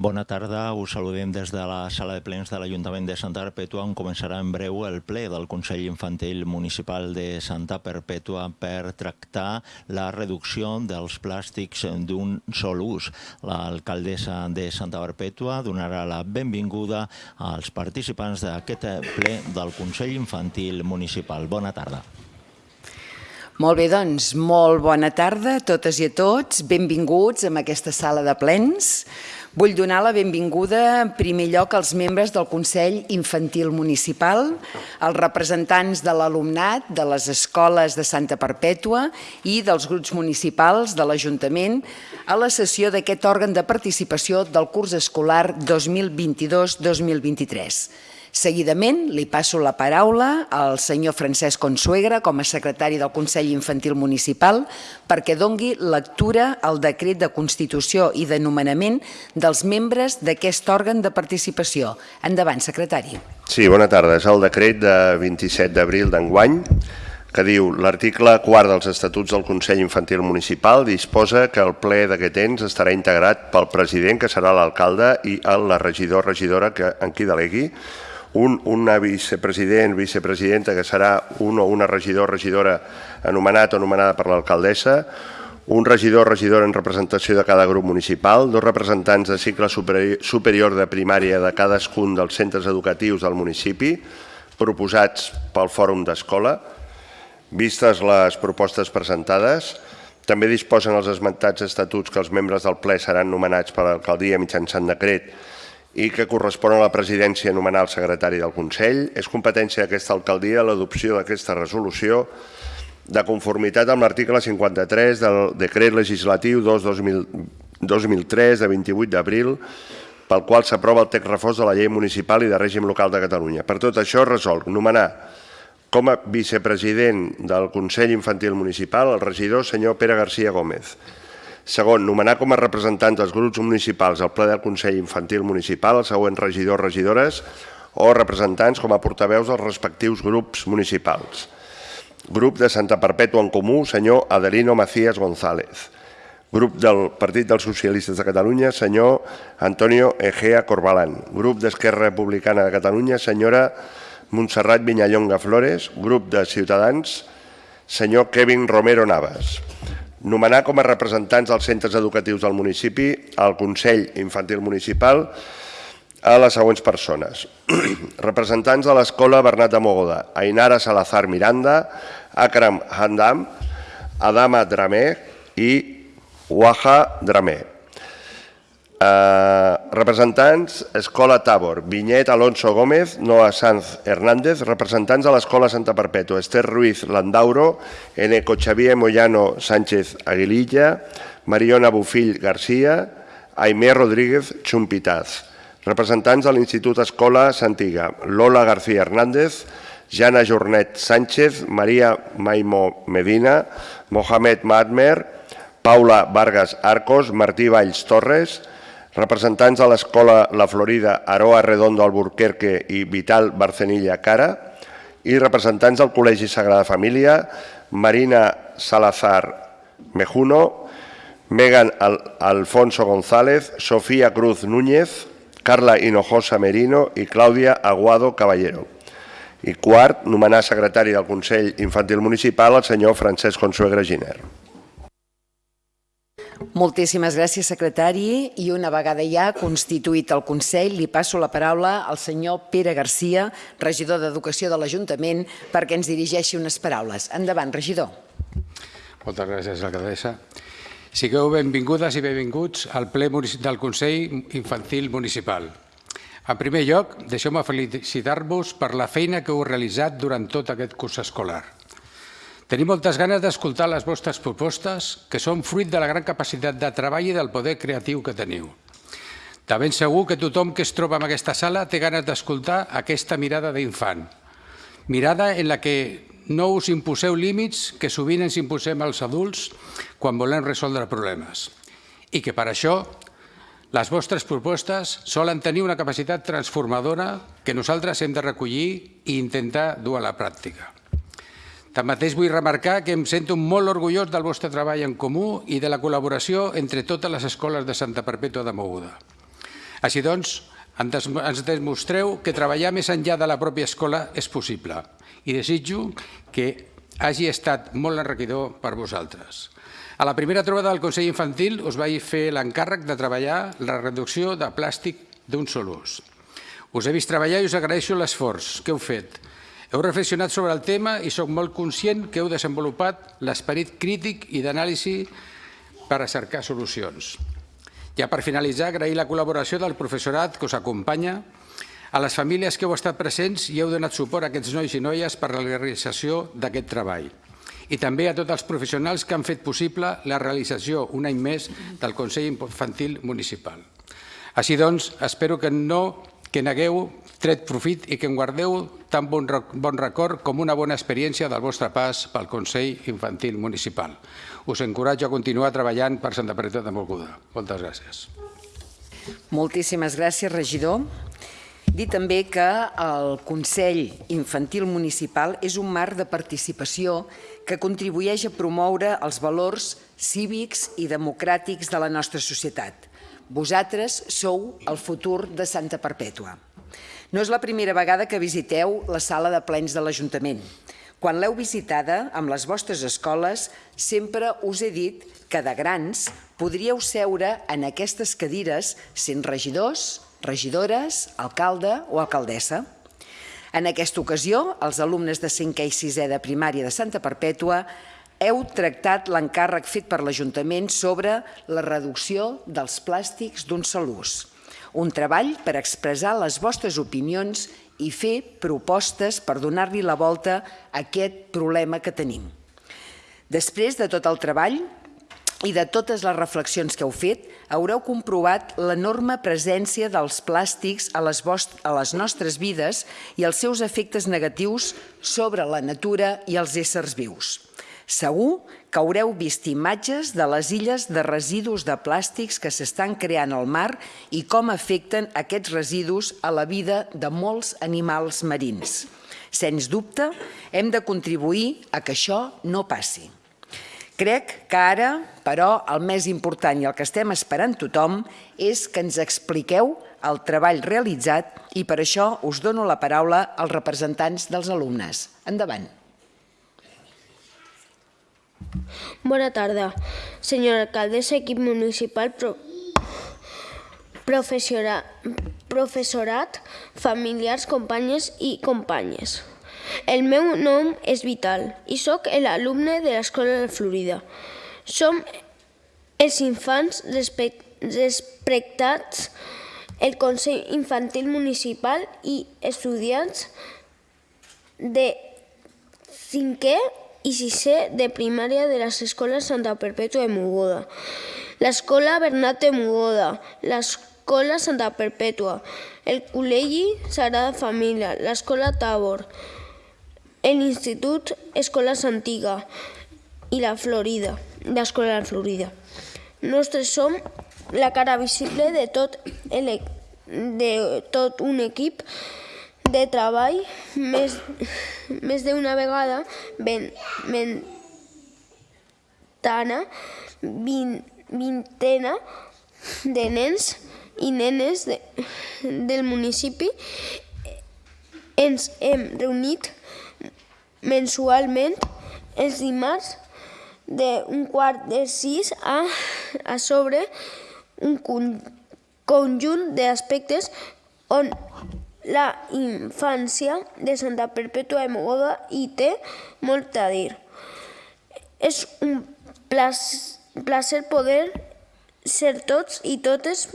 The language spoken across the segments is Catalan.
Bona tarda, us saludem des de la sala de plens de l'Ajuntament de Santa Perpètua on començarà en breu el ple del Consell Infantil Municipal de Santa Perpètua per tractar la reducció dels plàstics d'un sol ús. L'alcaldessa de Santa Perpètua donarà la benvinguda als participants d'aquest ple del Consell Infantil Municipal. Bona tarda. Molt bé, doncs, molt bona tarda a totes i a tots. Benvinguts a aquesta sala de plens. Vull donar la benvinguda en primer lloc als membres del Consell Infantil Municipal, als representants de l'alumnat de les escoles de Santa Perpètua i dels grups municipals de l'Ajuntament a la sessió d'aquest òrgan de participació del curs escolar 2022-2023. Seguidament li passo la paraula al senyor Francesc Consuegra com a secretari del Consell Infantil Municipal perquè dongui lectura al decret de Constitució i de nomenament dels membres d'aquest òrgan de participació. Endavant, secretari. Sí, bona tarda. És el decret de 27 d'abril d'enguany que diu l'article 4 dels Estatuts del Consell Infantil Municipal disposa que el ple d'aquest ens estarà integrat pel president, que serà l'alcalde, i la regidor regidora que en qui delegui, un, una vicepresident, vicepresidenta, que serà un o una regidor, regidora anomenat o anomenada per l'alcaldessa, un regidor regidora en representació de cada grup municipal, dos representants de cicle superior de primària de cadascun dels centres educatius del municipi, proposats pel Fòrum d'Escola. Vistes les propostes presentades, també disposen els esmentats estatuts que els membres del ple seran nomenats per l'alcaldia mitjançant decret i que correspon a la presidència nomenar el secretari del Consell. És competència d'aquesta alcaldia l'adopció d'aquesta resolució de conformitat amb l'article 53 del decret legislatiu 2-2003 de 28 d'abril pel qual s'aprova el text reforç de la llei municipal i de règim local de Catalunya. Per tot això resol nomenar com a vicepresident del Consell Infantil Municipal el regidor senyor Pere García Gómez, Segon, nomenar com a representants dels grups municipals al ple del Consell Infantil Municipal els següents regidors, regidores o representants com a portaveus dels respectius grups municipals. Grup de Santa Perpètua en Comú, senyor Adelino Macías González. Grup del Partit dels Socialistes de Catalunya, senyor Antonio Egea Corbalán. Grup d'Esquerra Republicana de Catalunya, senyora Montserrat Vinyallonga Flores. Grup de Ciutadans, senyor Kevin Romero Navas. Nomenar com a representants dels centres educatius del municipi al Consell Infantil Municipal a les següents persones. representants de l'Escola Bernat de Mogoda, Ainara Salazar Miranda, Akram Handam, Adama Dramé i Waha Dramé. Uh, representants, Escola Tabor, Vinyet Alonso Gómez, Noa Sanz Hernández, representants de l'Escola Santa Perpètua, Esther Ruiz Landauro, Eneco Xavier Moyano Sánchez Aguililla, Mariona Bufill García, Aimé Rodríguez Chumpitaz. Representants de l'Institut Escola Santiga, Lola García Hernández, Jana Jornet Sánchez, Maria Maimo Medina, Mohamed Madmer, Paula Vargas Arcos, Martí Valls Torres, representants de l'Escola La Florida Aroa Redondo Alburquerque i Vital Barcenilla Cara i representants del Col·legi Sagrada Família Marina Salazar Mejuno, Megan Alfonso González, Sofía Cruz Núñez, Carla Hinojosa Merino i Clàudia Aguado Caballero. I quart, nomenar secretari del Consell Infantil Municipal el senyor Francesc Consuegra Giner. Moltíssimes gràcies, secretari. I una vegada ja constituït el Consell, li passo la paraula al senyor Pere Garcia, regidor d'Educació de l'Ajuntament, perquè ens dirigeixi unes paraules. Endavant, regidor. Moltes gràcies, alcaldessa. Sigueu benvingudes i benvinguts al ple del Consell Infantil Municipal. En primer lloc, deixeu-me felicitar-vos per la feina que heu realitzat durant tot aquest curs escolar. Tenim moltes ganes d'escoltar les vostres propostes, que són fruit de la gran capacitat de treball i del poder creatiu que teniu. De ben segur que tothom que es troba en aquesta sala té ganes d'escoltar aquesta mirada d'infant. Mirada en la que no us imposeu límits que sovint ens imposem als adults quan volem resoldre problemes. I que per això les vostres propostes solen tenir una capacitat transformadora que nosaltres hem de recollir i intentar dur a la pràctica. Tanmateix vull remarcar que em sento molt orgullós del vostre treball en comú i de la col·laboració entre totes les escoles de Santa Perpètua de Moguda. Així doncs, ens demostreu que treballar més enllà de la pròpia escola és possible i desitjo que hagi estat molt enriquidor per vosaltres. A la primera trobada del Consell Infantil us vaig fer l'encàrrec de treballar la reducció de plàstic d'un sol ús. Us he vist treballar i us agraeixo l'esforç que heu fet. Heu reflexionat sobre el tema i sóc molt conscient que heu desenvolupat l'esperit crític i d'anàlisi per a cercar solucions. Ja per finalitzar, agrair la col·laboració del professorat que us acompanya, a les famílies que heu estat presents i heu donat suport a aquests nois i noies per a la realització d'aquest treball i també a tots els professionals que han fet possible la realització un any més del Consell Infantil Municipal. Així doncs, espero que no que negueu tret profit i que en guardeu tan bon, bon record com una bona experiència del vostre pas pel Consell Infantil Municipal. Us encoratjo a continuar treballant per Santa Perpetua de Moguda. Moltes gràcies. Moltíssimes gràcies, regidor. Dir també que el Consell Infantil Municipal és un marc de participació que contribueix a promoure els valors cívics i democràtics de la nostra societat. Vosaltres sou el futur de Santa Perpètua. No és la primera vegada que visiteu la sala de plens de l'Ajuntament. Quan l'heu visitada amb les vostres escoles, sempre us he dit que de grans podríeu seure en aquestes cadires sent regidors, regidores, alcalde o alcaldessa. En aquesta ocasió, els alumnes de 5è i 6è de primària de Santa Perpètua heu tractat l'encàrrec fet per l'Ajuntament sobre la reducció dels plàstics d'un sol ús. Un treball per expressar les vostres opinions i fer propostes per donar-li la volta a aquest problema que tenim. Després de tot el treball, i de totes les reflexions que heu fet, haureu comprovat l'enorme presència dels plàstics a les, a les nostres vides i els seus efectes negatius sobre la natura i els éssers vius. Segur que haureu vist imatges de les illes de residus de plàstics que s'estan creant al mar i com afecten aquests residus a la vida de molts animals marins. Sens dubte, hem de contribuir a que això no passi. Crec que ara, però, el més important i el que estem esperant tothom és que ens expliqueu el treball realitzat i per això us dono la paraula als representants dels alumnes. Endavant. Bona tarda, senyora alcaldessa, equip municipal, pro... professorat, familiars, companyes i companyes. El meu nom és Vital i sóc l'alumne de l'Escola de Florida. Som els infants respectats, el Consell Infantil Municipal i estudiants de 5è i 6è de primària de les escoles Santa Perpètua de Mogoda, l'escola Bernat de Mogoda, l'escola Santa Perpètua, el Col·legi Sagrada Família, l'escola Tabor, l'Institut Escoles Antiga i la Florida, l'Escola de Florida. Nosaltres som la cara visible de tot, el, de tot un equip de treball més, més d'una vegada ben, ventana, vint, vintena de nens i nenes de, del municipi. Ens hem reunit mensualment els dimarts d'un quart de sis a, a sobre un conjunt d'aspectes on la infància de Santa Perpètua de Mogoda hi té molt a dir. És un placer poder ser tots i totes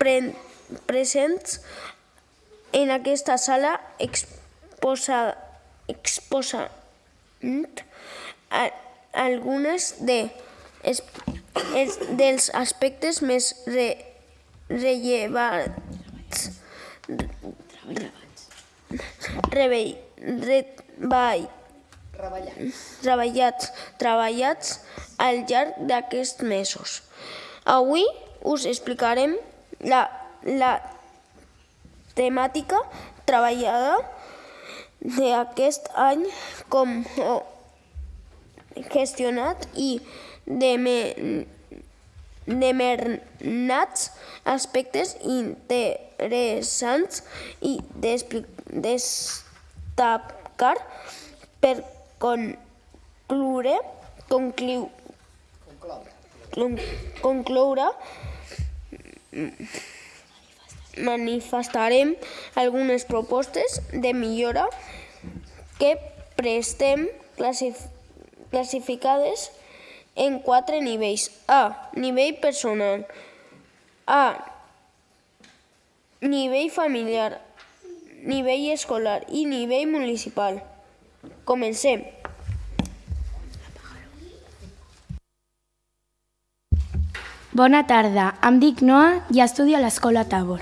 pre presents en aquesta sala exposada exposant algunes de, es, es, dels aspectes més re, rellevants rebell, reball, treballats, treballats al llarg d'aquests mesos. Avui us explicarem la, la temàtica treballada d'aquest any com gestionat i de, me, determinats aspectes interessants i destacar per concloure, concliu, concloure manifestarem algunes propostes de millora que prestem classificades en quatre nivells. A. Nivell personal. A. Nivell familiar. Nivell escolar i nivell municipal. Comencem. Bona tarda, em dic Noa i estudio a l'Escola Tabor.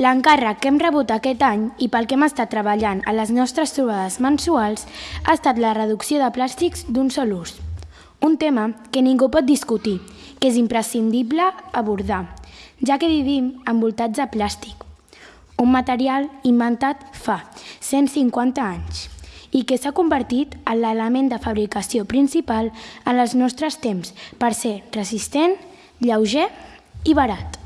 L'encàrrec que hem rebut aquest any i pel que hem estat treballant a les nostres trobades mensuals ha estat la reducció de plàstics d'un sol ús. Un tema que ningú pot discutir, que és imprescindible abordar, ja que vivim envoltats de plàstic, un material inventat fa 150 anys i que s'ha convertit en l'element de fabricació principal en els nostres temps per ser resistent, lleuger i barat.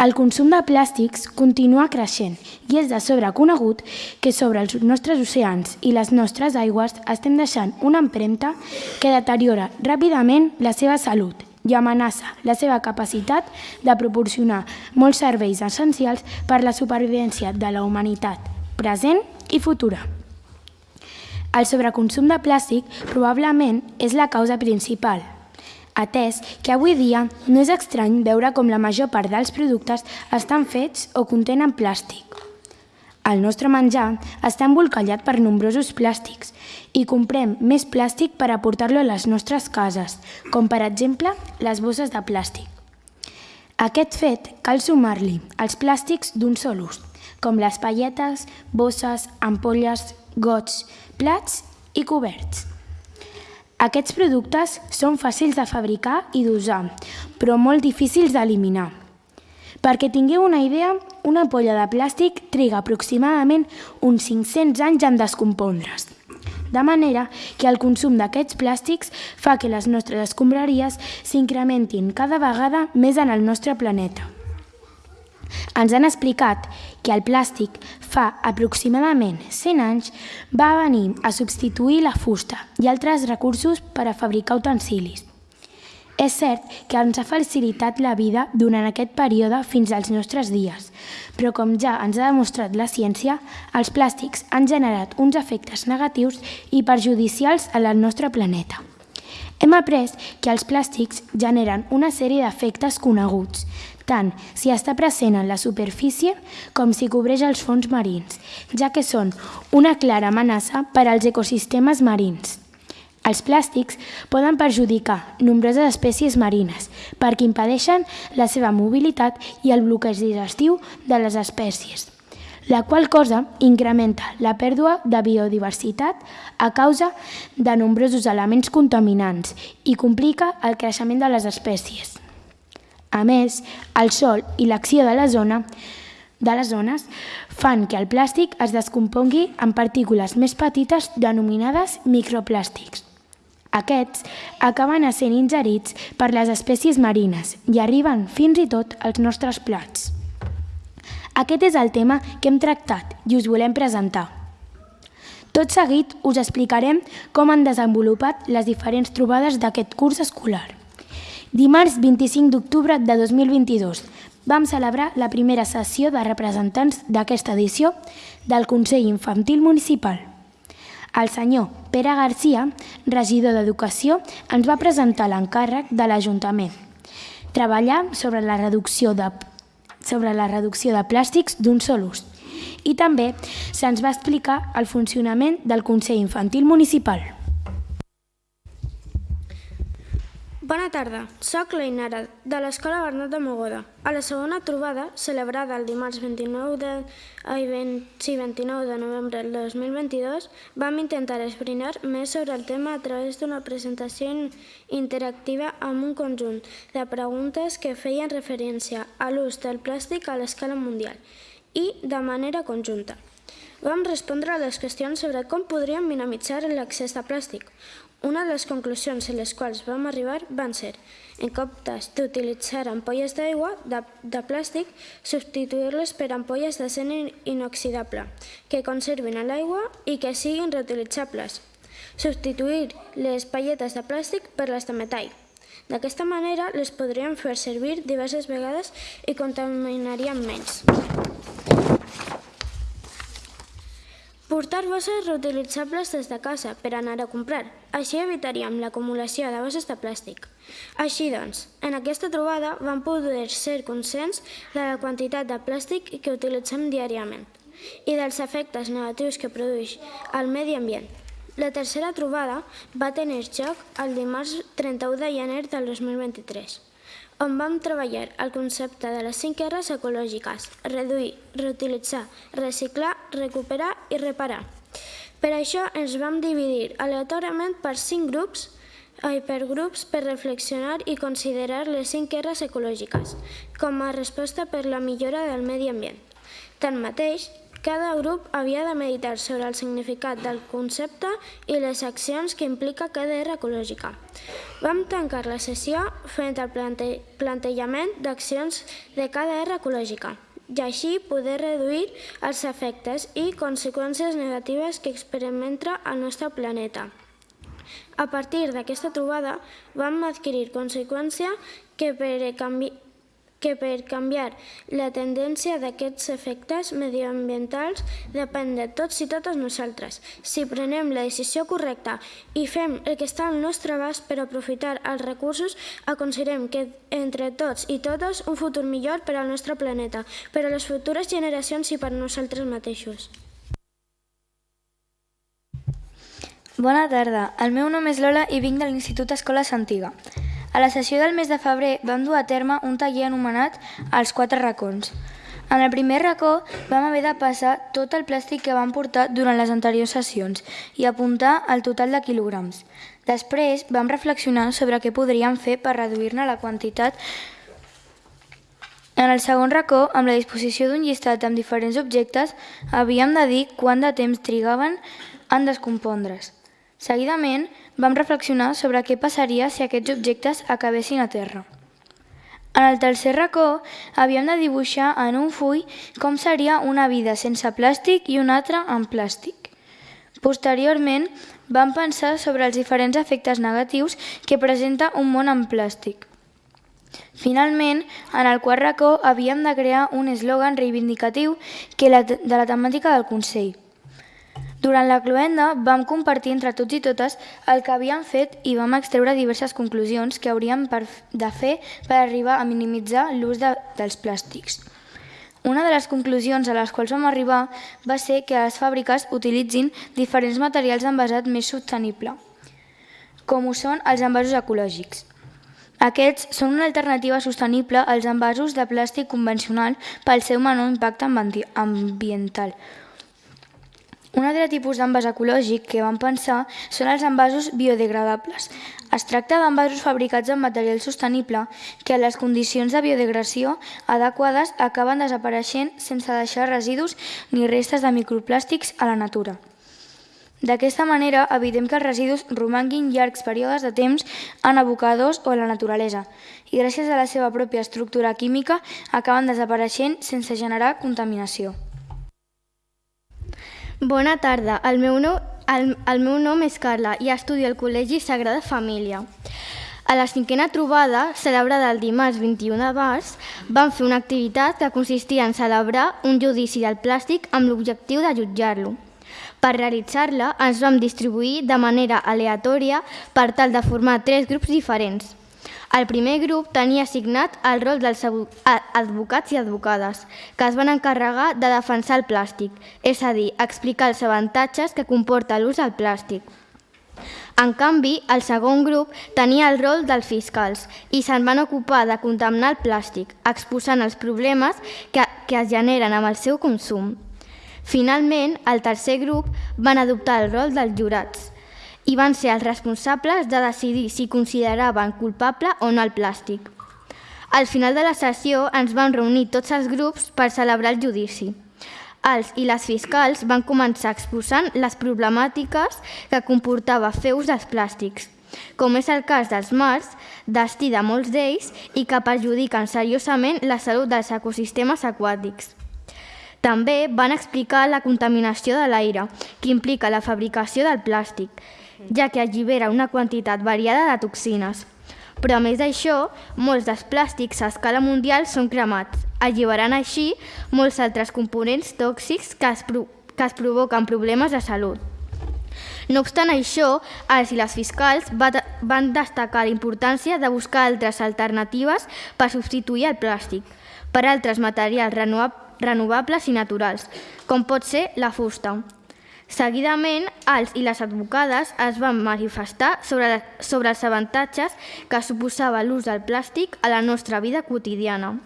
El consum de plàstics continua creixent i és de sobre conegut que sobre els nostres oceans i les nostres aigües estem deixant una empremta que deteriora ràpidament la seva salut i amenaça la seva capacitat de proporcionar molts serveis essencials per la supervivència de la humanitat present i futura. El sobreconsum de plàstic probablement és la causa principal, atès que avui dia no és estrany veure com la major part dels productes estan fets o contenen plàstic. El nostre menjar està embolcallat per nombrosos plàstics i comprem més plàstic per aportar-lo a les nostres cases, com per exemple les bosses de plàstic. Aquest fet cal sumar-li els plàstics d'un sol ús, com les palletes, bosses, ampolles, gots, plats i coberts. Aquests productes són fàcils de fabricar i d'usar, però molt difícils d'eliminar. Perquè tingueu una idea, una ampolla de plàstic triga aproximadament uns 500 anys en descompondre's. De manera que el consum d'aquests plàstics fa que les nostres escombraries s'incrementin cada vegada més en el nostre planeta. Ens han explicat que el plàstic fa aproximadament 100 anys va venir a substituir la fusta i altres recursos per a fabricar utensilis. És cert que ens ha facilitat la vida durant aquest període fins als nostres dies, però com ja ens ha demostrat la ciència, els plàstics han generat uns efectes negatius i perjudicials a al nostre planeta. Hem après que els plàstics generen una sèrie d'efectes coneguts, tant si està present en la superfície com si cobreix els fons marins, ja que són una clara amenaça per als ecosistemes marins. Els plàstics poden perjudicar nombroses espècies marines perquè impedeixen la seva mobilitat i el bloqueig digestiu de les espècies, la qual cosa incrementa la pèrdua de biodiversitat a causa de nombrosos elements contaminants i complica el creixement de les espècies. A més, el sol i l'acció de la zona de les zones fan que el plàstic es descompongui en partícules més petites denominades microplàstics. Aquests acaben sent ingerits per les espècies marines i arriben fins i tot als nostres plats. Aquest és el tema que hem tractat i us volem presentar. Tot seguit us explicarem com han desenvolupat les diferents trobades d'aquest curs escolar. Dimarts 25 d'octubre de 2022 vam celebrar la primera sessió de representants d'aquesta edició del Consell Infantil Municipal. El senyor Pere Garcia, regidor d'Educació, ens va presentar l'encàrrec de l'Ajuntament. Treballar sobre la reducció de, sobre la reducció de plàstics d'un sol ús. I també se'ns va explicar el funcionament del Consell Infantil Municipal. Bona tarda, sóc l'Einara, de l'Escola Bernat de Mogoda. A la segona trobada, celebrada el dimarts 29 de, ai, 20, sí, 29 de novembre del 2022, vam intentar esbrinar més sobre el tema a través d'una presentació interactiva amb un conjunt de preguntes que feien referència a l'ús del plàstic a l'escala mundial i de manera conjunta. Vam respondre a les qüestions sobre com podríem minimitzar l'accés de plàstic, Una de les conclusions a les quals vam arribar van ser, en comptes d'utilitzar ampolles d'aigua de, de plàstic, substituir-les per ampolles d'acer inoxidable, que conservin l'aigua i que siguin reutilitzables. Substituir les palletes de plàstic per les de metall. D'aquesta manera les podríem fer servir diverses vegades i contaminarien menys. Portar bosses reutilitzables des de casa per anar a comprar. Així evitaríem l'acumulació de bosses de plàstic. Així doncs, en aquesta trobada vam poder ser conscients de la quantitat de plàstic que utilitzem diàriament i dels efectes negatius que produeix al medi ambient. La tercera trobada va tenir lloc el dimarts 31 de gener del 2023 on vam treballar el concepte de les cinc R's ecològiques, reduir, reutilitzar, reciclar, recuperar i reparar. Per això ens vam dividir aleatòriament per cinc grups per grups per reflexionar i considerar les cinc R's ecològiques com a resposta per la millora del medi ambient. Tanmateix, cada grup havia de meditar sobre el significat del concepte i les accions que implica cada era ecològica. Vam tancar la sessió fent el plante plantejament d'accions de cada era ecològica i així poder reduir els efectes i conseqüències negatives que experimenta el nostre planeta. A partir d'aquesta trobada vam adquirir conseqüència que per canviar que per canviar la tendència d'aquests efectes mediambientals depèn de tots i totes nosaltres. Si prenem la decisió correcta i fem el que està al nostre abast per aprofitar els recursos, aconseguirem que entre tots i totes un futur millor per al nostre planeta, per a les futures generacions i per a nosaltres mateixos. Bona tarda, el meu nom és Lola i vinc de l'Institut Escola Santiga. A la sessió del mes de febrer vam dur a terme un taller anomenat Els quatre racons. En el primer racó vam haver de passar tot el plàstic que vam portar durant les anteriors sessions i apuntar el total de quilograms. Després vam reflexionar sobre què podríem fer per reduir-ne la quantitat en el segon racó, amb la disposició d'un llistat amb diferents objectes, havíem de dir quant de temps trigaven en descompondre's. Seguidament, vam reflexionar sobre què passaria si aquests objectes acabessin a terra. En el tercer racó havíem de dibuixar en un full com seria una vida sense plàstic i una altra amb plàstic. Posteriorment, vam pensar sobre els diferents efectes negatius que presenta un món amb plàstic. Finalment, en el quart racó havíem de crear un eslògan reivindicatiu que la, de la temàtica del Consell. Durant la cloenda vam compartir entre tots i totes el que havíem fet i vam extreure diverses conclusions que hauríem de fer per arribar a minimitzar l'ús de, dels plàstics. Una de les conclusions a les quals vam arribar va ser que les fàbriques utilitzin diferents materials d'envasat més sostenible, com ho són els envasos ecològics. Aquests són una alternativa sostenible als envasos de plàstic convencional pel seu menor impacte ambiental, un altre tipus d'envàs ecològic que vam pensar són els envasos biodegradables. Es tracta d'envasos fabricats amb material sostenible que a les condicions de biodegradació adequades acaben desapareixent sense deixar residus ni restes de microplàstics a la natura. D'aquesta manera evitem que els residus romanguin llargs períodes de temps en abocadors o a la naturalesa i gràcies a la seva pròpia estructura química acaben desapareixent sense generar contaminació. Bona tarda, el meu, nom, el, el meu nom és Carla i estudio al Col·legi Sagrada Família. A la cinquena trobada, celebrada el dimarts 21 de març, vam fer una activitat que consistia en celebrar un judici del plàstic amb l'objectiu de jutjar-lo. Per realitzar-la, ens vam distribuir de manera aleatòria per tal de formar tres grups diferents. El primer grup tenia assignat el rol dels advocats i advocades, que es van encarregar de defensar el plàstic, és a dir, explicar els avantatges que comporta l'ús del plàstic. En canvi, el segon grup tenia el rol dels fiscals i se'n van ocupar de condemnar el plàstic, exposant els problemes que, que es generen amb el seu consum. Finalment, el tercer grup van adoptar el rol dels jurats, i van ser els responsables de decidir si consideraven culpable o no el plàstic. Al final de la sessió ens vam reunir tots els grups per celebrar el judici. Els i les fiscals van començar exposant les problemàtiques que comportava fer ús dels plàstics, com és el cas dels mars, destí de molts d'ells i que perjudiquen seriosament la salut dels ecosistemes aquàtics. També van explicar la contaminació de l'aire, que implica la fabricació del plàstic, ja que allibera una quantitat variada de toxines. Però a més d'això, molts dels plàstics a escala mundial són cremats, alliberant així molts altres components tòxics que es, pro que es provoquen problemes de salut. No obstant això, els i les fiscals van destacar la importància de buscar altres alternatives per substituir el plàstic per altres materials renovables i naturals, com pot ser la fusta. Seguidament, els i les advocades es van manifestar sobre, sobre els avantatges que suposava l'ús del plàstic a la nostra vida quotidiana.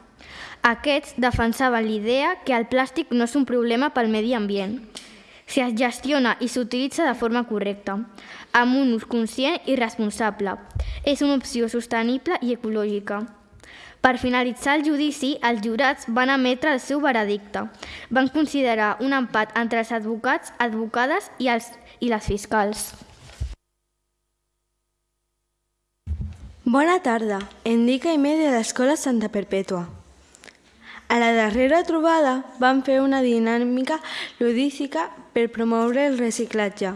Aquests defensaven l'idea que el plàstic no és un problema pel medi ambient, si es gestiona i s'utilitza de forma correcta, amb un ús conscient i responsable. És una opció sostenible i ecològica. Per finalitzar el judici, els jurats van emetre el seu veredicte. Van considerar un empat entre els advocats, advocades i, els, i les fiscals. Bona tarda, em dic Aimé de l'Escola Santa Perpètua. A la darrera trobada vam fer una dinàmica ludística per promoure el reciclatge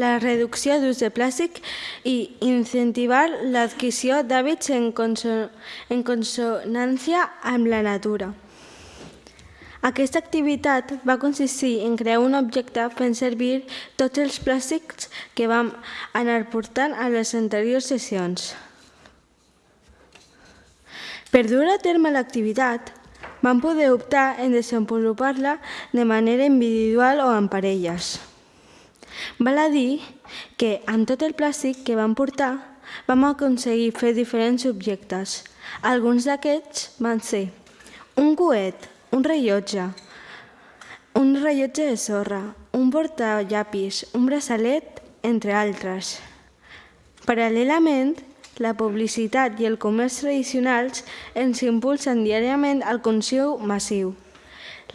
la reducció d'ús de plàstic i incentivar l'adquisició d'hàbits en, conso en consonància amb la natura. Aquesta activitat va consistir en crear un objecte fent servir tots els plàstics que vam anar portant a les anteriors sessions. Per dur a terme l'activitat, vam poder optar en desenvolupar-la de manera individual o en parelles. Val a dir que amb tot el plàstic que vam portar vam aconseguir fer diferents objectes. Alguns d'aquests van ser un coet, un rellotge, un rellotge de sorra, un portallapis, un braçalet, entre altres. Paral·lelament, la publicitat i el comerç tradicionals ens impulsen diàriament al consum massiu.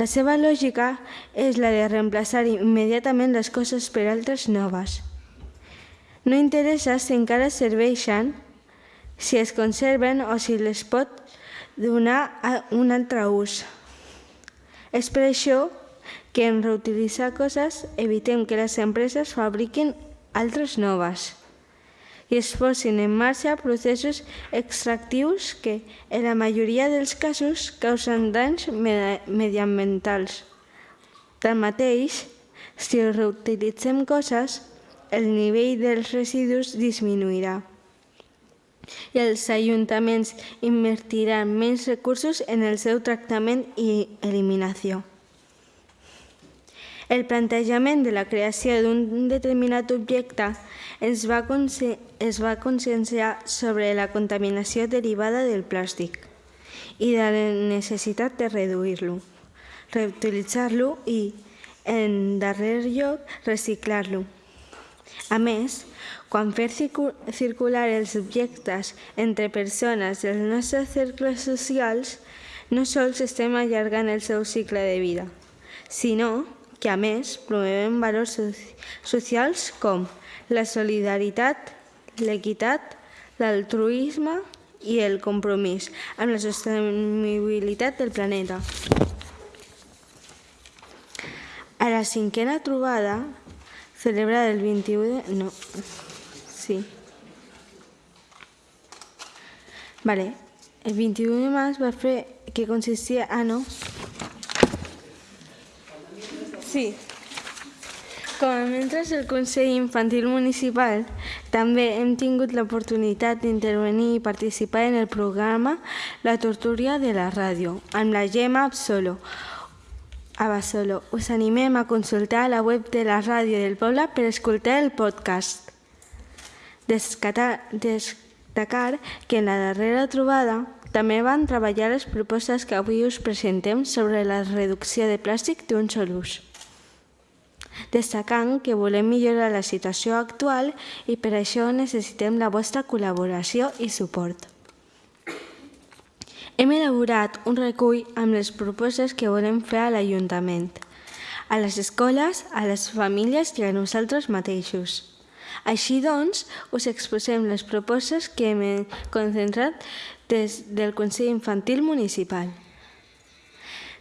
La seva lògica és la de reemplaçar immediatament les coses per altres noves. No interessa si encara serveixen, si es conserven o si les pot donar a un altre ús. És per això que en reutilitzar coses evitem que les empreses fabriquin altres noves i es posin en marxa processos extractius que, en la majoria dels casos, causen danys mediambientals. Tanmateix, si reutilitzem coses, el nivell dels residus disminuirà i els ajuntaments invertiran menys recursos en el seu tractament i eliminació. El plantejament de la creació d'un determinat objecte es va, es va conscienciar sobre la contaminació derivada del plàstic i de la necessitat de reduir-lo, reutilitzar-lo i, en darrer lloc, reciclar-lo. A més, quan fer circular els objectes entre persones dels nostres cercles socials, no sols estem allargant el seu cicle de vida, sinó que a més promovem valors socials com la solidaritat, l'equitat, l'altruisme i el compromís amb la sostenibilitat del planeta. A la cinquena trobada, celebrada el 21 de... No, sí. Vale, el 21 de març va fer que consistia... Ah, no, Sí. Com a membres del Consell Infantil Municipal, també hem tingut l'oportunitat d'intervenir i participar en el programa La Torturia de la Ràdio, amb la Gemma Absolo. A Basolo. Us animem a consultar la web de la ràdio del poble per escoltar el podcast. Destacar que en la darrera trobada també van treballar les propostes que avui us presentem sobre la reducció de plàstic d'un sol ús destacant que volem millorar la situació actual i per això necessitem la vostra col·laboració i suport. Hem elaborat un recull amb les propostes que volem fer a l'Ajuntament, a les escoles, a les famílies i a nosaltres mateixos. Així doncs, us exposem les propostes que hem concentrat des del Consell Infantil Municipal.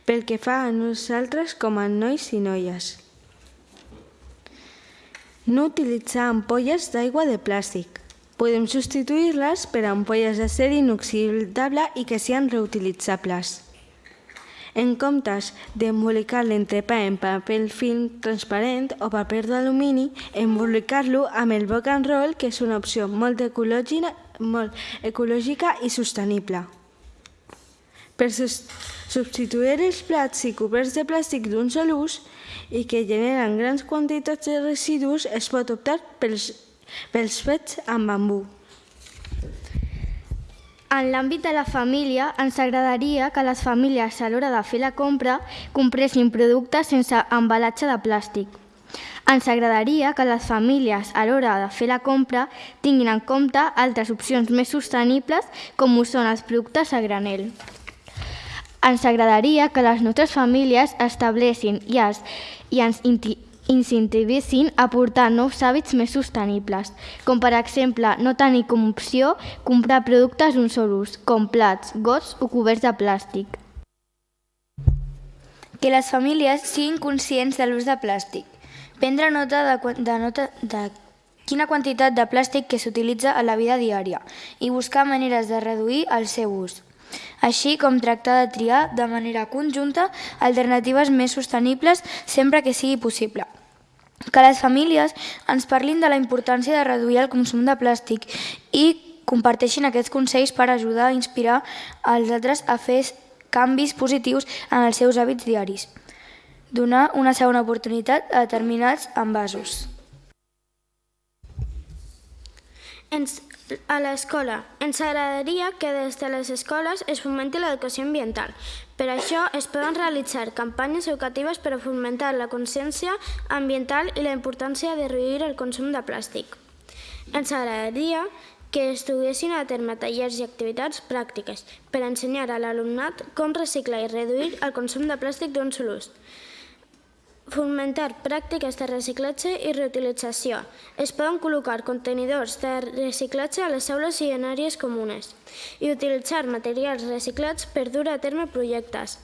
Pel que fa a nosaltres com a nois i noies. No utilitzar ampolles d'aigua de plàstic. Podem substituir-les per ampolles d'acer inoxidable i que siguin reutilitzables. En comptes d'embolicar l'entrepà en paper film transparent o paper d'alumini, embolicar-lo amb el boc and roll, que és una opció molt ecològica, molt ecològica i sostenible. Per substituir els plats i coberts de plàstic d'un sol ús i que generen grans quantitats de residus, es pot optar pels pels fets amb bambú. En l'àmbit de la família, ens agradaria que les famílies a l'hora de fer la compra compressin productes sense embalatge de plàstic. Ens agradaria que les famílies a l'hora de fer la compra tinguin en compte altres opcions més sostenibles com ho són els productes a granel. Ens agradaria que les nostres famílies establessin i, es, i ens incentivessin a portar nous hàbits més sostenibles, com per exemple no tenir com opció comprar productes d'un sol ús, com plats, gots o coberts de plàstic. Que les famílies siguin conscients de l'ús de plàstic. Prendre nota de, de, nota de quina quantitat de plàstic que s'utilitza a la vida diària i buscar maneres de reduir el seu ús així com tractar de triar de manera conjunta alternatives més sostenibles sempre que sigui possible que les famílies ens parlin de la importància de reduir el consum de plàstic i comparteixin aquests consells per ajudar a inspirar els altres a fer canvis positius en els seus hàbits diaris. Donar una segona oportunitat a determinats envasos. Ens a l'escola. Ens agradaria que des de les escoles es fomenti l'educació ambiental. Per això es poden realitzar campanyes educatives per a fomentar la consciència ambiental i la importància de reduir el consum de plàstic. Ens agradaria que estudiessin a terme tallers i activitats pràctiques per ensenyar a l'alumnat com reciclar i reduir el consum de plàstic d'un sol ús. Fomentar pràctiques de reciclatge i reutilització. Es poden col·locar contenidors de reciclatge a les aules i en àrees comunes i utilitzar materials reciclats per dur a terme projectes.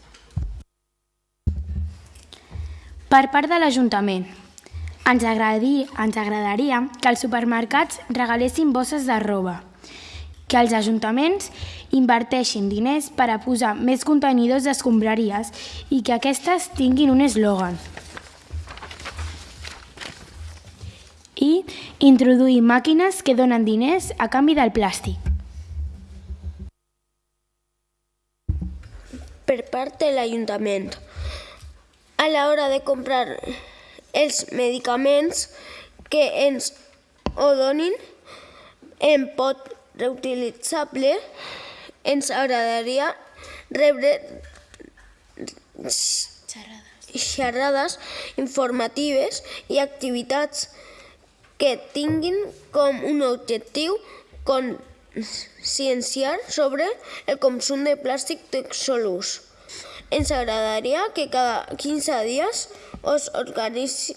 Per part de l'Ajuntament, ens, ens agradaria que els supermercats regalessin bosses de roba, que els ajuntaments inverteixin diners per a posar més contenidors d'escombraries i que aquestes tinguin un eslògan. I introduir màquines que donen diners a canvi del plàstic. Per part de l'Ajuntament, a l'hora de comprar els medicaments que ens o donin en pot reutilitzable, ens agradaria rebre xerrades informatives i activitats que tinguin com un objectiu conscienciar sobre el consum de plàstic de sol ús. Ens agradaria que cada 15 dies us organitzin,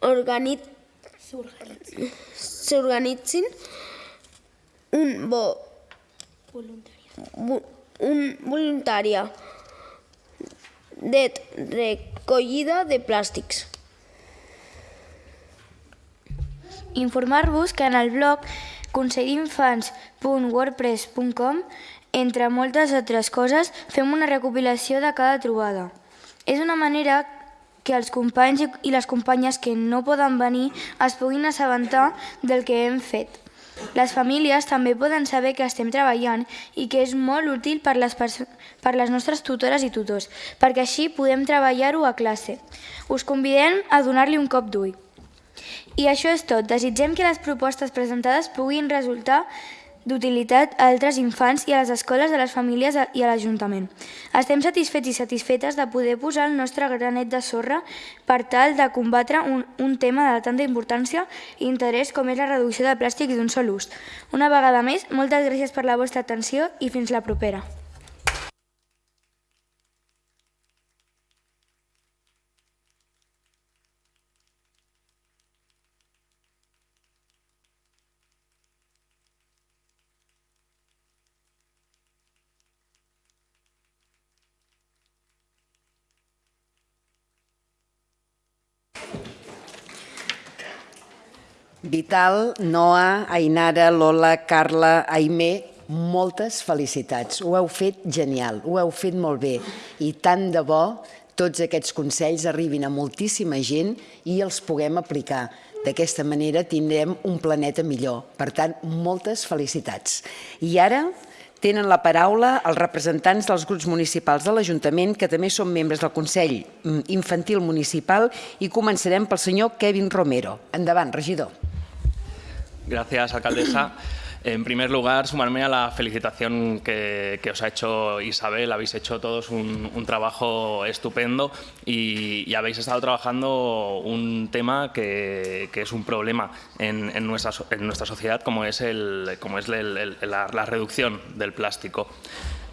organit, s'organitzin un bo un voluntària de recollida de plàstics. Informar-vos que en el blog consellinfants.wordpress.com entre moltes altres coses, fem una recopilació de cada trobada. És una manera que els companys i les companyes que no poden venir es puguin assabentar del que hem fet. Les famílies també poden saber que estem treballant i que és molt útil per les, per les nostres tutores i tutors, perquè així podem treballar-ho a classe. Us convidem a donar-li un cop d'ull. I això és tot. Desitgem que les propostes presentades puguin resultar d'utilitat a altres infants i a les escoles, a les famílies i a l'Ajuntament. Estem satisfets i satisfetes de poder posar el nostre granet de sorra per tal de combatre un, un tema de tanta importància i interès com és la reducció de plàstic d'un sol ús. Una vegada més, moltes gràcies per la vostra atenció i fins la propera. Vital, Noa, Ainara, Lola, Carla, Aimé, moltes felicitats. Ho heu fet genial, ho heu fet molt bé i tant de bo tots aquests consells arribin a moltíssima gent i els puguem aplicar. D'aquesta manera tindrem un planeta millor. Per tant, moltes felicitats. I ara tenen la paraula els representants dels grups municipals de l'Ajuntament, que també són membres del Consell Infantil Municipal, i començarem pel senyor Kevin Romero. Endavant, regidor. Gracias, alcaldesa. En primer lugar, sumarme a la felicitación que, os ha hecho Isabel. Habéis hecho todos un, trabajo estupendo y, habéis estado trabajando un tema que, es un problema en, nuestra, en, nuestra, sociedad, como es, el, como es la, reducción del plástico.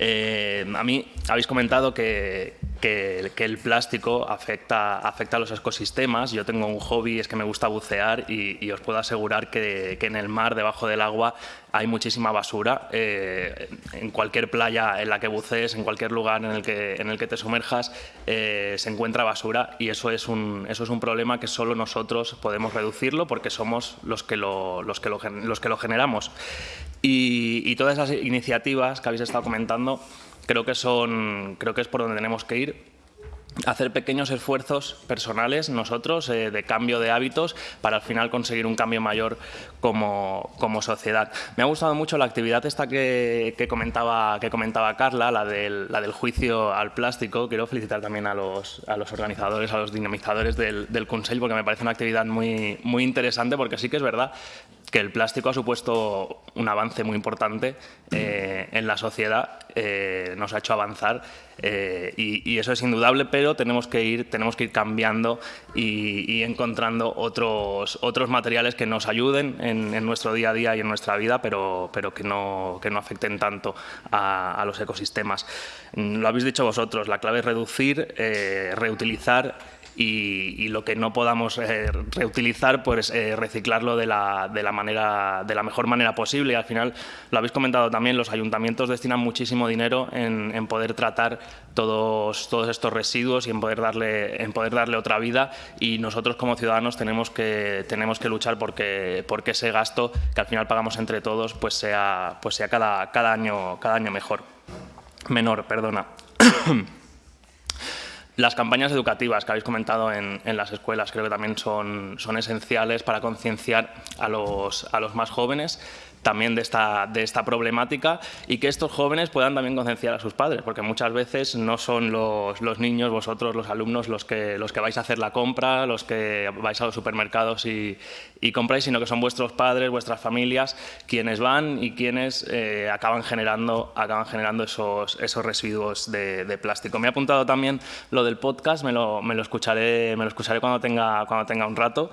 Eh, a mí habéis comentado que, el plástico afecta a los ecosistemas. Yo tengo un hobby, es que me gusta bucear y, os puedo asegurar que, en el mar, debajo del agua, hay muchísima basura. Eh, en cualquier playa en la que bucees, en cualquier lugar en el que, en el que te sumerjas, eh, se encuentra basura y eso es, un, eso es un problema que solo nosotros podemos reducirlo porque somos los que lo, los que lo, los que lo generamos. Y, todas esas iniciativas que habéis estado comentando creo que, son, creo que es por donde tenemos que ir hacer pequeños esfuerzos personales nosotros eh, de cambio de hábitos para al final conseguir un cambio mayor como, como sociedad. Me ha gustado mucho la actividad esta que, que, comentaba, que comentaba Carla, la del, la del juicio al plástico. Quiero felicitar también a los, a los organizadores, a los dinamizadores del, del porque me parece una actividad muy, muy interesante porque sí que es verdad que el plástico ha supuesto un avance muy importante eh, en la sociedad, eh, nos ha hecho avanzar eh, y, eso es indudable, pero tenemos que ir, tenemos que ir cambiando y, encontrando otros, otros materiales que nos ayuden en, nuestro día a día y en nuestra vida, pero, pero que, no, que no afecten tanto a, a los ecosistemas. Lo habéis dicho vosotros, la clave es reducir, reutilizar y, lo que no podamos eh, reutilizar, pues eh, reciclarlo de la, de, la manera, de la mejor manera posible. Y al final, lo habéis comentado también, los ayuntamientos destinan muchísimo dinero en, en poder tratar todos, todos estos residuos y en poder, darle, en poder darle otra vida y nosotros como ciudadanos tenemos que, tenemos que luchar porque, porque ese gasto que al final pagamos entre todos pues sea, pues sea cada, cada, año, cada año mejor. Menor, perdona. Las campañas educativas que habéis comentado en, las escuelas creo que también son, son esenciales para concienciar a los, a los más jóvenes también de esta, de esta problemática y que estos jóvenes puedan también concienciar a sus padres, porque muchas veces no son los, los, niños, vosotros, los alumnos, los que, los que vais a hacer la compra, los que vais a los supermercados y, y compráis, sino que son vuestros padres, vuestras familias, quienes van y quienes eh, acaban generando, acaban generando esos, esos residuos de, de, plástico. Me he apuntado también lo del podcast, me lo, me lo, escucharé, me lo escucharé cuando tenga, cuando tenga un rato.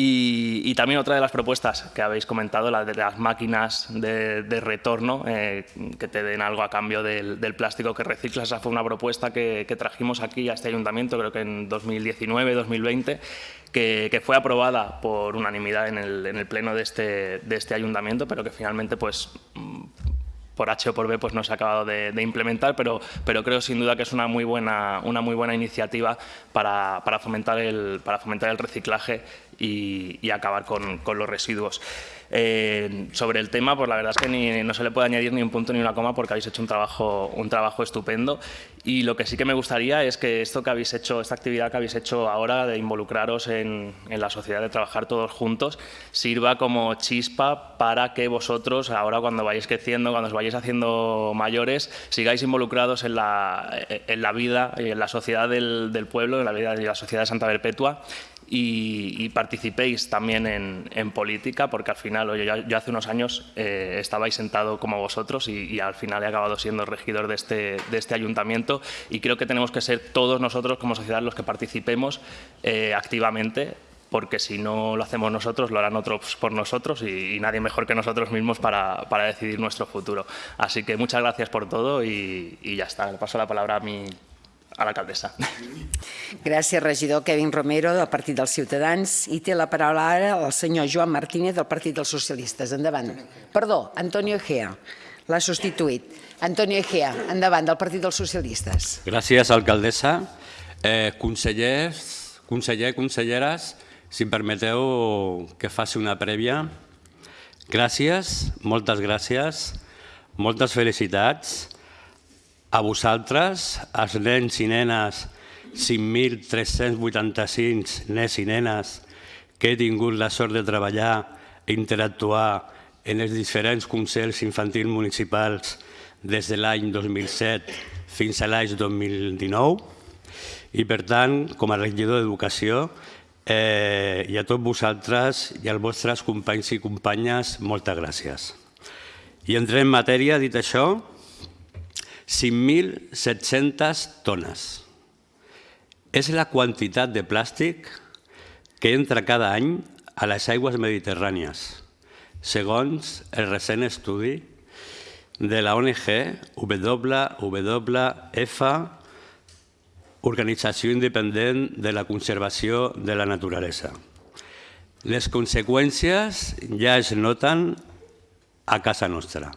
Y, también otra de las propuestas que habéis comentado, la de las máquinas de, retorno, eh, que te den algo a cambio del, plástico que reciclas. Esa fue una propuesta que, trajimos aquí a este ayuntamiento, creo que en 2019, 2020, que, fue aprobada por unanimidad en el, pleno de este, de este ayuntamiento, pero que finalmente pues por H o por B pues no se ha acabado de, implementar, pero, pero creo sin duda que es una muy buena, una muy buena iniciativa para, para fomentar, el, para fomentar el reciclaje y, acabar con, con los residuos. Eh, sobre el tema, pues la verdad es que ni, no se le puede añadir ni un punto ni una coma porque habéis hecho un trabajo, un trabajo estupendo. Y lo que sí que me gustaría es que esto que habéis hecho, esta actividad que habéis hecho ahora de involucraros en, en la sociedad, de trabajar todos juntos, sirva como chispa para que vosotros, ahora cuando vayáis creciendo, cuando os vayáis haciendo mayores, sigáis involucrados en la, en la vida y en la sociedad del, del pueblo, en la vida de la sociedad de Santa Perpetua y, participéis también en, política, porque al final, oye, yo, hace unos años eh, estabais sentado como vosotros y, al final he acabado siendo regidor de este, de este ayuntamiento y creo que tenemos que ser todos nosotros como sociedad los que participemos eh, activamente porque si no lo hacemos nosotros, lo harán otros por nosotros y, nadie mejor que nosotros mismos para, para, decidir nuestro futuro. Así que muchas gracias por todo y, y ya está. Le paso la palabra a mi, a l'alcaldessa. Gràcies, regidor Kevin Romero, del Partit dels Ciutadans. I té la paraula ara el senyor Joan Martínez, del Partit dels Socialistes. Endavant. Perdó, Antonio Egea. L'ha substituït. Antonio Egea, endavant, del Partit dels Socialistes. Gràcies, alcaldessa. Eh, consellers, conseller, conselleres, si em permeteu que faci una prèvia. Gràcies, moltes gràcies, moltes felicitats a vosaltres, els nens i nenes, 5.385 nens i nenes que he tingut la sort de treballar i interactuar en els diferents consells infantils municipals des de l'any 2007 fins a l'any 2019 i per tant, com a regidor d'Educació, eh, i a tots vosaltres i als vostres companys i companyes, moltes gràcies. I entrem en matèria, dit això, 5.700 tones. És la quantitat de plàstic que entra cada any a les aigües mediterrànies, segons el recent estudi de la ONG WWF, Organització Independent de la Conservació de la Naturalesa. Les conseqüències ja es noten a casa nostra.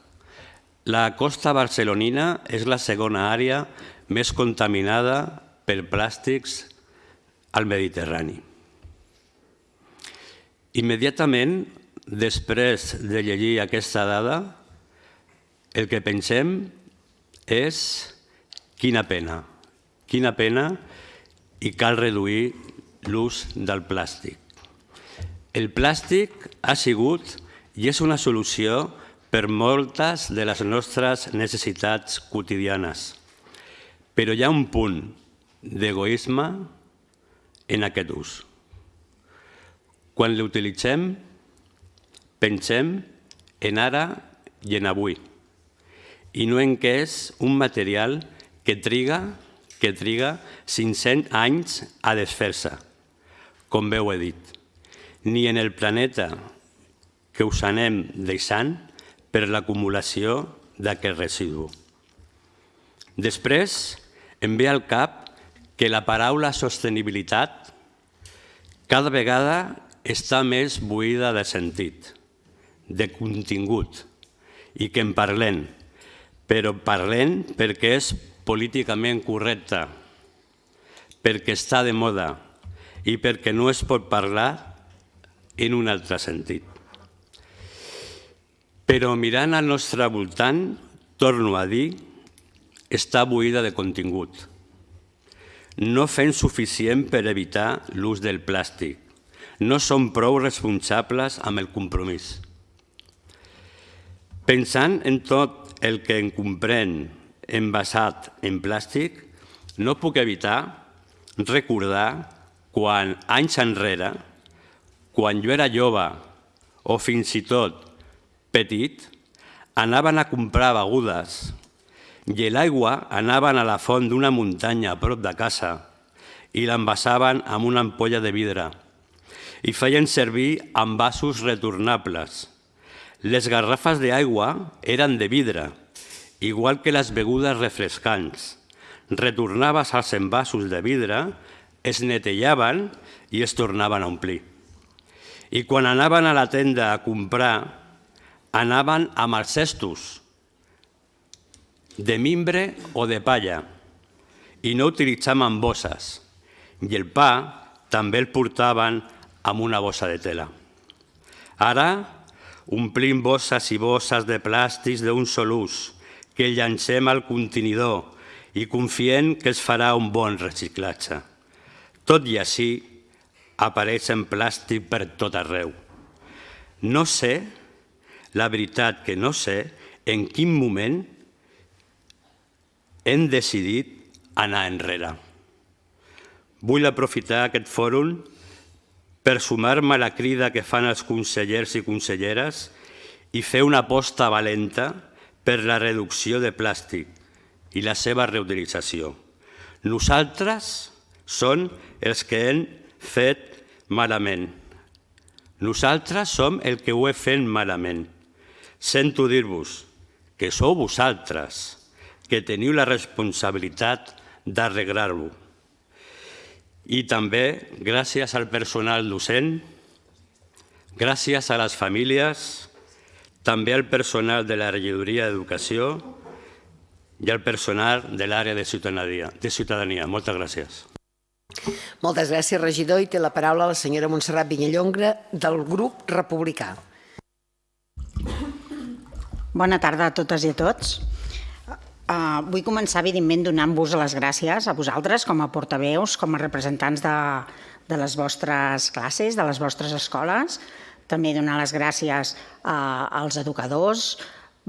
La costa barcelonina és la segona àrea més contaminada per plàstics al Mediterrani. Immediatament, després de llegir aquesta dada, el que pensem és quina pena, quina pena i cal reduir l'ús del plàstic. El plàstic ha sigut i és una solució per moltes de les nostres necessitats quotidianes. Però hi ha un punt d'egoisme en aquest ús. Quan l'utilitzem, pensem en ara i en avui, i no en què és un material que triga, que triga 500 anys a desfer-se, com bé ho he dit. Ni en el planeta que us anem deixant, per l'acumulació d'aquest residu. Després, em ve al cap que la paraula sostenibilitat cada vegada està més buida de sentit, de contingut, i que en parlem, però parlem perquè és políticament correcta, perquè està de moda i perquè no es pot parlar en un altre sentit. Però mirant al nostre voltant, torno a dir, està buida de contingut. No fem suficient per evitar l'ús del plàstic. No som prou responsables amb el compromís. Pensant en tot el que en comprèn envasat en plàstic, no puc evitar recordar quan anys enrere, quan jo era jove o fins i tot petit, anaven a comprar begudes i l'aigua anaven a la font d'una muntanya a prop de casa i l'envasaven amb una ampolla de vidre i feien servir envasos retornables. Les garrafes d'aigua eren de vidre, igual que les begudes refrescants. Retornaves als envasos de vidre, es netejaven i es tornaven a omplir. I quan anaven a la tenda a comprar anaven amb els cestos de mimbre o de palla i no utilitzaven bosses. I el pa també el portaven amb una bossa de tela. Ara omplim bosses i bosses de plàstics d'un sol ús que llancem al contenidor i confiem que es farà un bon reciclatge. Tot i així, apareixen plàstic per tot arreu. No sé la veritat que no sé en quin moment hem decidit anar enrere. Vull aprofitar aquest fòrum per sumar-me a la crida que fan els consellers i conselleres i fer una aposta valenta per la reducció de plàstic i la seva reutilització. Nosaltres són els que hem fet malament. Nosaltres som el que ho he fet malament. Sento dir-vos que sou vosaltres que teniu la responsabilitat d'arreglar-ho. I també gràcies al personal docent, gràcies a les famílies, també al personal de la regidoria d'Educació i al personal de l'àrea de ciutadania. De ciutadania. Moltes gràcies. Moltes gràcies, regidor. I té la paraula la senyora Montserrat Vinyallongra del grup republicà. Bona tarda a totes i a tots. Uh, vull començar, evidentment, donant-vos les gràcies a vosaltres com a portaveus, com a representants de, de les vostres classes, de les vostres escoles. També donar les gràcies uh, als educadors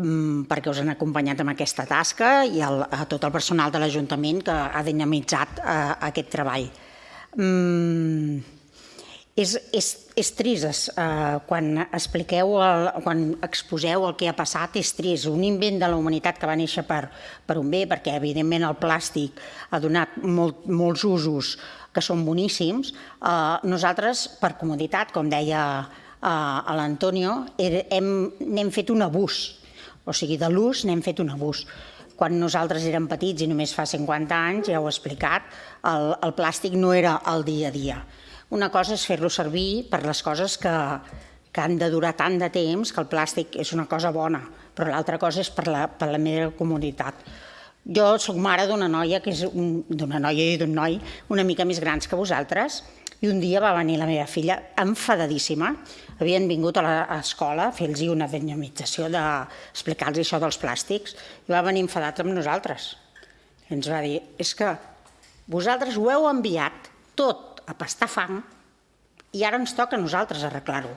um, perquè us han acompanyat en aquesta tasca i a tot el personal de l'Ajuntament que ha dinamitzat uh, aquest treball. Um, és, és, és trist, eh, quan expliqueu, el, quan exposeu el que ha passat, és trist. Un invent de la humanitat que va néixer per, per un bé, perquè evidentment el plàstic ha donat molt, molts usos que són boníssims. Eh, nosaltres, per comoditat, com deia eh, l'Antonio, n'hem fet un abús. O sigui, de l'ús n'hem fet un abús quan nosaltres érem petits i només fa 50 anys, ja ho he explicat, el, el plàstic no era el dia a dia. Una cosa és fer-lo servir per les coses que, que han de durar tant de temps que el plàstic és una cosa bona, però l'altra cosa és per la, per la meva comunitat. Jo sóc mare d'una noia, que és d'una noia i d'un noi una mica més grans que vosaltres, i un dia va venir la meva filla enfadadíssima. Havien vingut a l'escola a fer-los una dinyamització d'explicar-los això dels plàstics, i va venir enfadat amb nosaltres. I ens va dir, és que vosaltres ho heu enviat tot a pastar fang i ara ens toca a nosaltres arreglar-ho.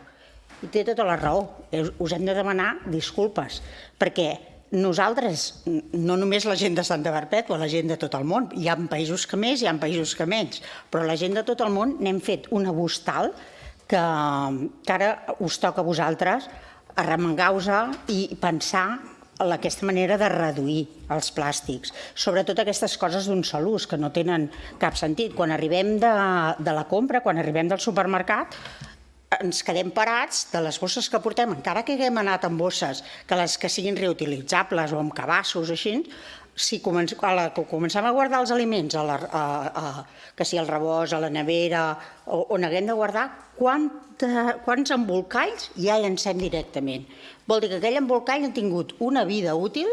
I té tota la raó, us hem de demanar disculpes, perquè nosaltres, no només la gent de Santa Perpètua, la gent de tot el món, hi ha països que més, hi ha països que menys, però la gent de tot el món n'hem fet un abús tal que, que ara us toca a vosaltres arremengar-vos i pensar aquesta manera de reduir els plàstics, sobretot aquestes coses d'un sol ús que no tenen cap sentit. Quan arribem de, de la compra, quan arribem del supermercat, ens quedem parats de les bosses que portem, encara que haguem anat amb bosses, que les que siguin reutilitzables o amb cabassos, així, si comencem, a guardar els aliments, a la, a, a, que si el rebost, a la nevera, on haguem de guardar, quant, quants embolcalls ja llancem directament. Vol dir que aquell embolcall ha tingut una vida útil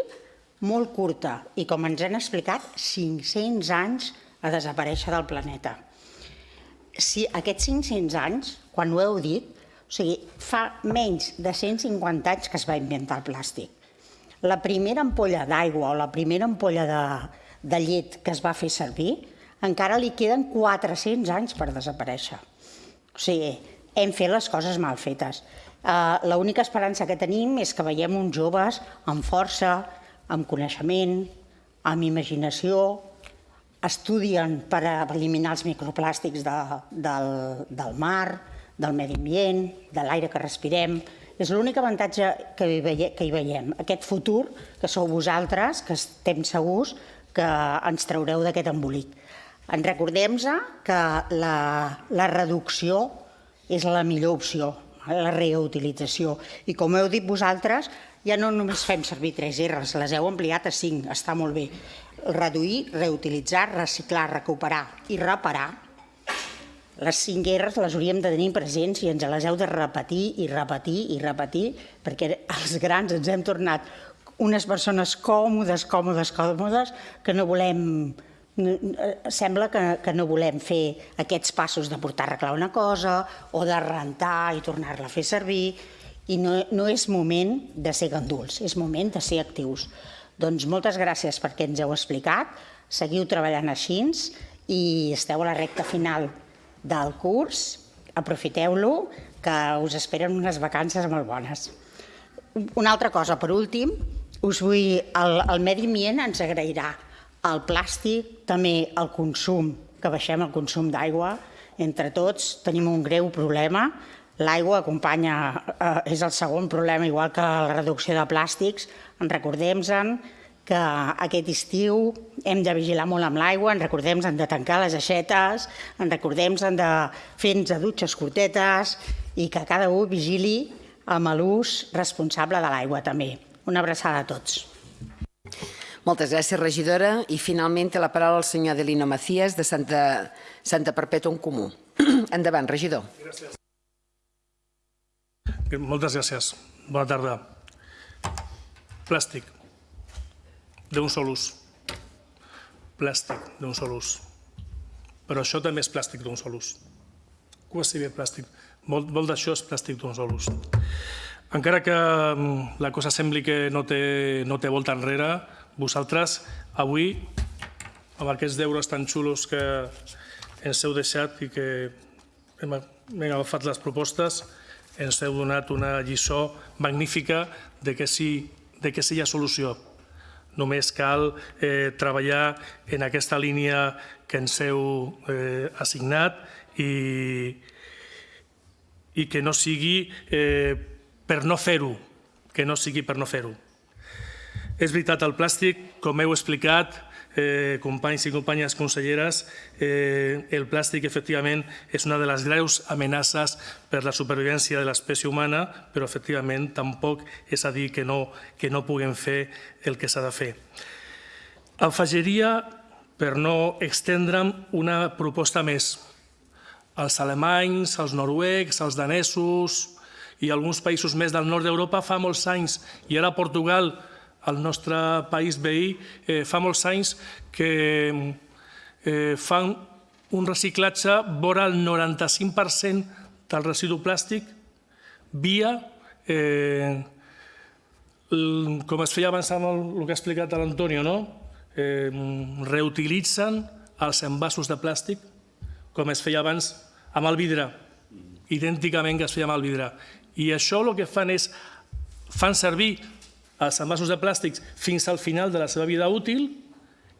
molt curta i, com ens han explicat, 500 anys a desaparèixer del planeta. Si aquests 500 anys, quan ho heu dit, o sigui, fa menys de 150 anys que es va inventar el plàstic. La primera ampolla d'aigua o la primera ampolla de, de llet que es va fer servir, encara li queden 400 anys per desaparèixer. O sigui, hem fet les coses mal fetes. Eh, l'única esperança que tenim és que veiem uns joves amb força, amb coneixement, amb imaginació, estudien per eliminar els microplàstics de, del, del mar, del medi ambient, de l'aire que respirem. És l'únic avantatge que hi, veiem, que hi veiem. Aquest futur, que sou vosaltres, que estem segurs que ens traureu d'aquest embolic. En recordem que la, la reducció és la millor opció la reutilització. I com heu dit vosaltres, ja no només fem servir tres R's, les heu ampliat a cinc, està molt bé. Reduir, reutilitzar, reciclar, recuperar i reparar. Les cinc R's les hauríem de tenir presents i ens les heu de repetir i repetir i repetir, perquè els grans ens hem tornat unes persones còmodes, còmodes, còmodes, que no volem sembla que, que no volem fer aquests passos de portar a arreglar una cosa o de rentar i tornar-la a fer servir i no, no és moment de ser ganduls, és moment de ser actius. Doncs moltes gràcies perquè ens heu explicat, seguiu treballant així i esteu a la recta final del curs, aprofiteu-lo, que us esperen unes vacances molt bones. Una altra cosa, per últim, us vull, el, el medi ambient ens agrairà el plàstic, també el consum, que baixem el consum d'aigua, entre tots tenim un greu problema. L'aigua acompanya, eh, és el segon problema, igual que la reducció de plàstics. En recordem-se'n que aquest estiu hem de vigilar molt amb l'aigua, en recordem hem de tancar les aixetes, en recordem hem de fer-nos dutxes curtetes i que cada un vigili amb l'ús responsable de l'aigua també. Una abraçada a tots. Moltes gràcies, regidora. I finalment té la paraula el senyor Adelino Macías de Santa, Santa Perpètua en Comú. Endavant, regidor. Gràcies. Moltes gràcies. Bona tarda. Plàstic d'un sol ús. Plàstic d'un sol ús. Però això també és plàstic d'un sol ús. Quasi bé plàstic. Molt, molt d'això és plàstic d'un sol ús. Encara que mm, la cosa sembli que no té, no té volta enrere, vosaltres avui, amb aquests deures tan xulos que ens heu deixat i que hem, agafat les propostes, ens heu donat una lliçó magnífica de que sí, de que sí hi ha solució Només cal eh, treballar en aquesta línia que ens heu eh, assignat i, i que no sigui eh, per no fer-ho, que no sigui per no fer-ho. És veritat, el plàstic, com heu explicat, eh, companys i companyes conselleres, eh, el plàstic efectivament és una de les greus amenaces per la supervivència de l'espècie humana, però efectivament tampoc és a dir que no, que no puguem fer el que s'ha de fer. Afegiria, per no extendre'm, una proposta més. Els alemanys, els noruecs, els danesos i alguns països més del nord d'Europa fa molts anys, i ara Portugal, al nostre país veí eh, fa molts anys que eh, fan un reciclatge vora el 95% del residu plàstic via, eh, com es feia abans amb el, el que ha explicat l'Antonio, no? eh, reutilitzen els envasos de plàstic com es feia abans amb el vidre, idènticament que es feia amb el vidre. I això el que fan és, fan servir els envasos de plàstics fins al final de la seva vida útil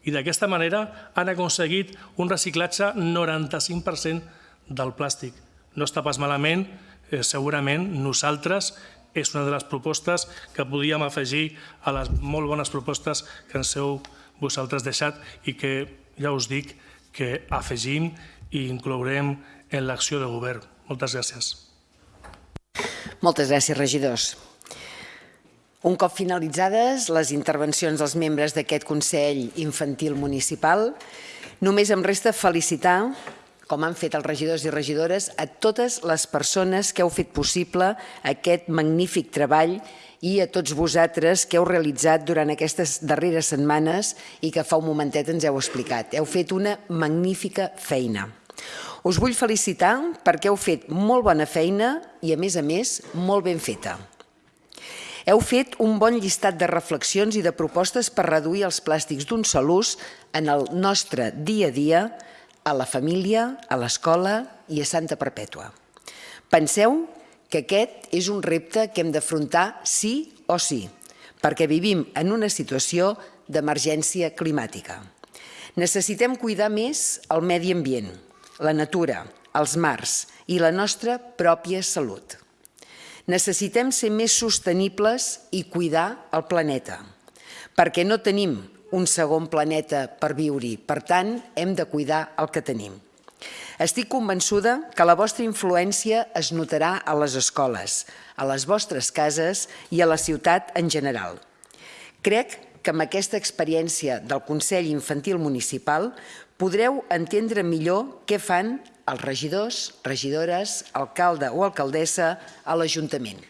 i d'aquesta manera han aconseguit un reciclatge 95% del plàstic. No està pas malament, eh, segurament nosaltres és una de les propostes que podíem afegir a les molt bones propostes que ens heu vosaltres deixat i que ja us dic que afegim i inclourem en l'acció de govern. Moltes gràcies. Moltes gràcies, regidors. Un cop finalitzades les intervencions dels membres d'aquest Consell Infantil Municipal, només em resta felicitar, com han fet els regidors i regidores, a totes les persones que heu fet possible aquest magnífic treball i a tots vosaltres que heu realitzat durant aquestes darreres setmanes i que fa un momentet ens heu explicat. Heu fet una magnífica feina. Us vull felicitar perquè heu fet molt bona feina i, a més a més, molt ben feta. Heu fet un bon llistat de reflexions i de propostes per reduir els plàstics d'un sol ús en el nostre dia a dia, a la família, a l'escola i a Santa Perpètua. Penseu que aquest és un repte que hem d'afrontar sí o sí, perquè vivim en una situació d'emergència climàtica. Necessitem cuidar més el medi ambient, la natura, els mars i la nostra pròpia salut. Necessitem ser més sostenibles i cuidar el planeta, perquè no tenim un segon planeta per viure-hi. Per tant, hem de cuidar el que tenim. Estic convençuda que la vostra influència es notarà a les escoles, a les vostres cases i a la ciutat en general. Crec que amb aquesta experiència del Consell Infantil Municipal podreu entendre millor què fan els regidors, regidores, alcalde o alcaldessa a l'Ajuntament.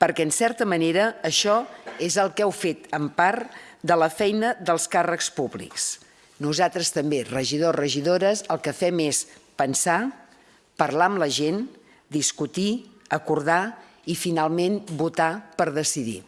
Perquè, en certa manera, això és el que heu fet en part de la feina dels càrrecs públics. Nosaltres també, regidors, regidores, el que fem és pensar, parlar amb la gent, discutir, acordar i finalment votar per decidir.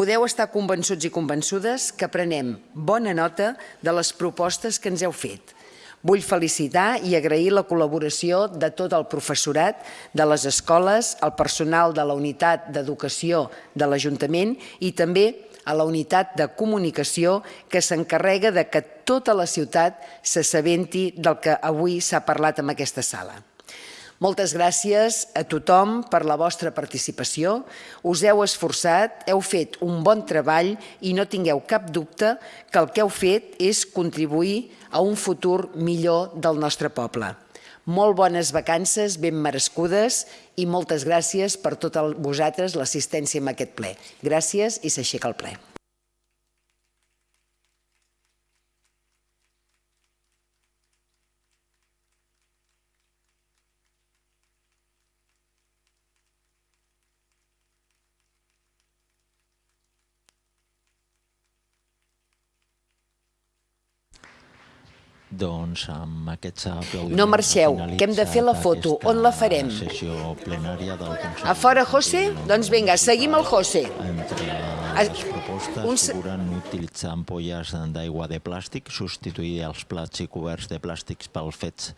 Podeu estar convençuts i convençudes que prenem bona nota de les propostes que ens heu fet, Vull felicitar i agrair la col·laboració de tot el professorat de les escoles, el personal de la unitat d'educació de l'Ajuntament i també a la unitat de comunicació que s'encarrega de que tota la ciutat s'assabenti del que avui s'ha parlat en aquesta sala. Moltes gràcies a tothom per la vostra participació. Us heu esforçat, heu fet un bon treball i no tingueu cap dubte que el que heu fet és contribuir a un futur millor del nostre poble. Molt bones vacances, ben merescudes i moltes gràcies per tot el, vosaltres l'assistència en aquest ple. Gràcies i s'aixeca el ple. Doncs amb aquests aplaudiments... No marxeu, que hem de fer la foto. On la farem? sessió plenària del Consell... A fora, José? Doncs vinga, seguim el José. Entre les propostes uns- figuren utilitzar ampolles d'aigua de plàstic, substituir els plats i coberts de plàstics pels fets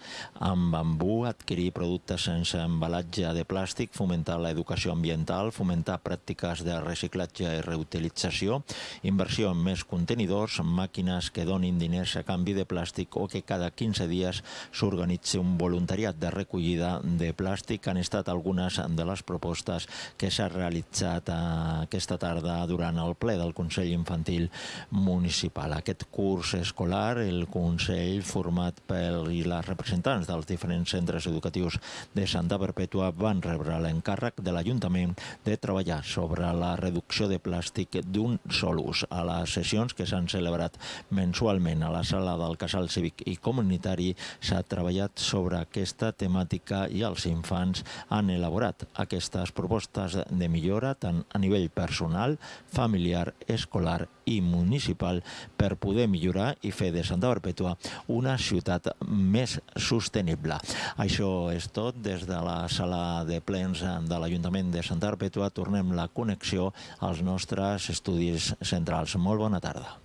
amb bambú, adquirir productes sense embalatge de plàstic, fomentar l'educació ambiental, fomentar pràctiques de reciclatge i reutilització, inversió en més contenidors, màquines que donin diners a canvi de plàstic o que cada 15 dies s'organitzi un voluntariat de recollida de plàstic. Han estat algunes de les propostes que s'ha realitzat eh, aquesta tarda durant el ple del Consell Infantil Municipal. Aquest curs escolar, el Consell, format pel i les representants dels diferents centres educatius de Santa Perpètua van rebre l'encàrrec de l'Ajuntament de treballar sobre la reducció de plàstic d'un sol ús. A les sessions que s'han celebrat mensualment a la sala del Casal Cívic i Comunitari s'ha treballat sobre aquesta temàtica i els infants han elaborat aquestes propostes de millora tant a nivell personal, familiar, escolar i municipal per poder millorar i fer de Santa Perpètua una ciutat més sostenible. Això és tot des de la sala de plens de l'Ajuntament de Santa Perpètua. Tornem la connexió als nostres estudis centrals. Molt bona tarda.